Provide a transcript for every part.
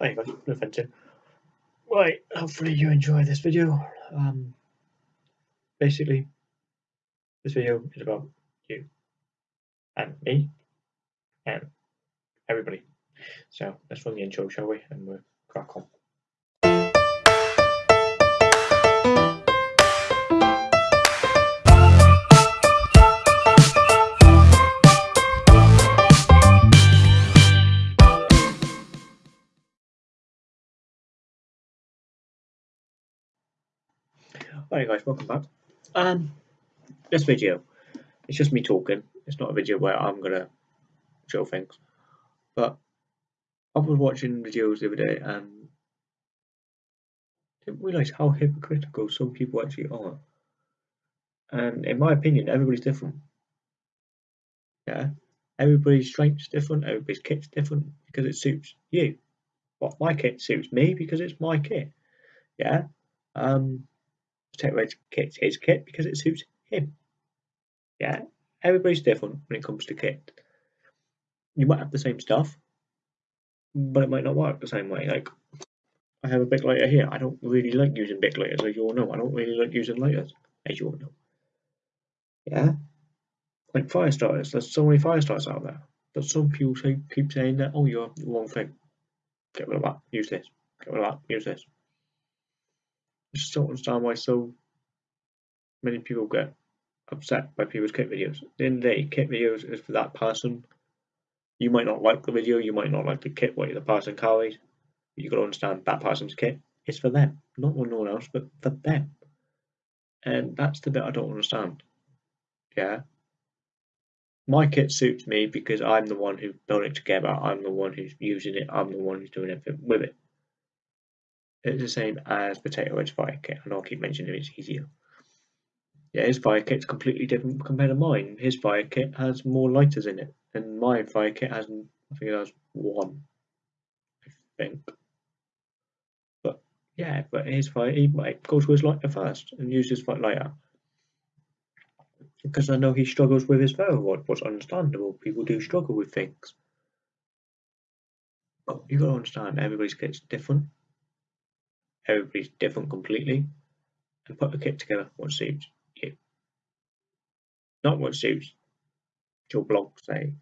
Hi guys, no offensive. Right, hopefully you enjoy this video. Um, basically, this video is about you and me and everybody. So let's run the intro, shall we? And we'll crack on. Hi guys, welcome back. Um, this video, it's just me talking. It's not a video where I'm gonna show things. But I was watching videos the other day and didn't realise how hypocritical some people actually are. And in my opinion, everybody's different. Yeah, everybody's strength's different. Everybody's kit's different because it suits you. Well, my kit suits me because it's my kit. Yeah. Um, Potato Red's kit's his kit because it suits him. Yeah, everybody's different when it comes to kit. You might have the same stuff, but it might not work the same way. Like, I have a big lighter here. I don't really like using big lighters, as you all know. I don't really like using lighters, as you all know. Yeah? Like fire starters. There's so many fire starters out there. But some people say, keep saying that, oh, you're the wrong thing. Get rid of that. Use this. Get rid of that. Use this. I just don't understand why so many people get upset by people's kit videos. At the end of the day, kit videos is for that person. You might not like the video, you might not like the kit what the person carries. But you gotta understand that person's kit is for them, not for no one else, but for them. And that's the bit I don't understand. Yeah. My kit suits me because I'm the one who built it together, I'm the one who's using it, I'm the one who's doing everything with it. It's the same as Potato Wedge Fire Kit, and I'll keep mentioning it's easier. Yeah, his fire kit's completely different compared to mine. His fire kit has more lighters in it, and my fire kit has, I think it has one, I think. But yeah, but his fire, he might go to his lighter first and use his fire lighter. Because I know he struggles with his ferro rod, what's understandable. People do struggle with things. But you gotta understand, everybody's kit's different. Everybody's different completely. And put the kit together what suits you. Not what suits your blog, say.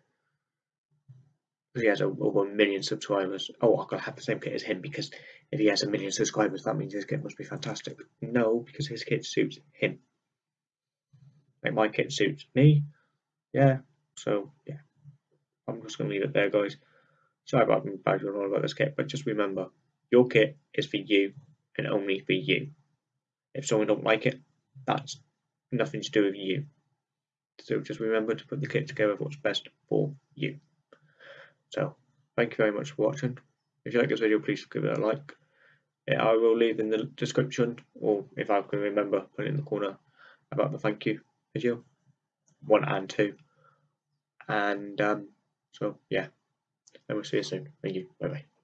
He has over a million subscribers. Oh, I've got to have the same kit as him because if he has a million subscribers, that means his kit must be fantastic. No, because his kit suits him. Like my kit suits me. Yeah, so yeah. I'm just going to leave it there, guys. Sorry about being badgering on about this kit, but just remember, your kit is for you and only for you. If someone don't like it, that's nothing to do with you. So just remember to put the kit together what's best for you. So thank you very much for watching. If you like this video, please give it a like. I will leave in the description, or if I can remember, put it in the corner about the thank you video, one and two. And um, so yeah, and we'll see you soon. Thank you. Bye bye.